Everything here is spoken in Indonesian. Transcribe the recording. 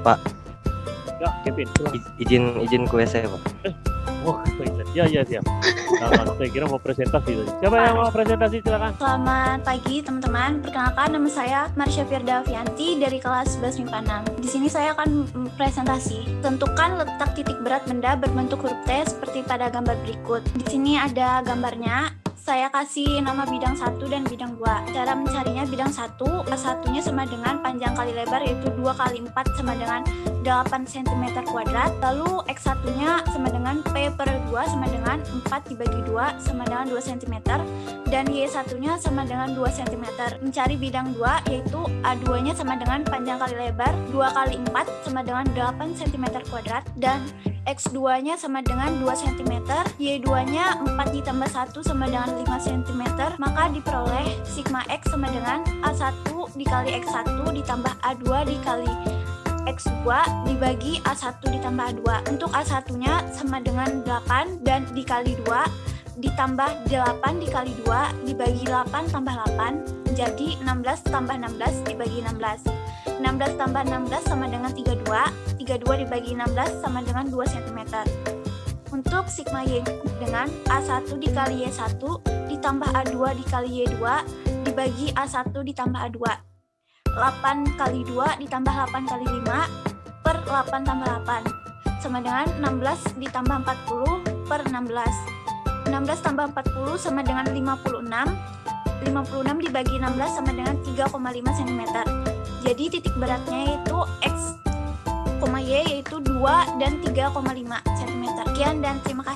Pak, Ya, Kevin. i- izin izin ke WC, Pak. Oh, baiklah. ya, ya, siap. Nah, saya kira mau presentasi tadi. Siapa yang mau presentasi silakan. Selamat pagi teman-teman. Perkenalkan nama saya Marsha Firda Avianti dari kelas 11 MIPA 6. Di sini saya akan presentasi. Tentukan letak titik berat benda berbentuk huruf T seperti pada gambar berikut. Di sini ada gambarnya. Saya kasih nama bidang 1 dan bidang 2. Cara mencarinya bidang 1, satunya sama dengan panjang kali lebar yaitu 2 kali 4 sama dengan 8 cm kuadrat. Lalu X1-nya sama dengan P per 2 sama dengan 4 dibagi 2 sama dengan 2 cm dan Y1-nya sama dengan 2 cm. Mencari bidang 2 yaitu A2-nya sama dengan panjang kali lebar 2 kali 4 sama dengan 8 cm kuadrat dan X2-nya sama dengan 2 cm, Y2-nya 4 ditambah 1 sama dengan 5 cm, maka diperoleh sigma X sama dengan A1 dikali X1 ditambah A2 dikali X2 dibagi A1 ditambah A2. Untuk A1-nya sama dengan 8 dan dikali 2 ditambah 8 dikali 2 dibagi 8 tambah 8 jadi 16 tambah 16 dibagi 16 16 tambah 16 sama dengan 32 32 dibagi 16 sama dengan 2 cm untuk sigma Y dengan A1 dikali Y1 ditambah A2 dikali Y2 dibagi A1 ditambah A2 8 kali 2 ditambah 8 kali 5 per 8 tambah 8 sama dengan 16 ditambah 40 per 16 16 tambah 40 sama dengan 56 56 dibagi 16 sama dengan 3,5 cm jadi titik beratnya yaitu X, Y yaitu 2 dan 3,5 cm sekian dan terima kasih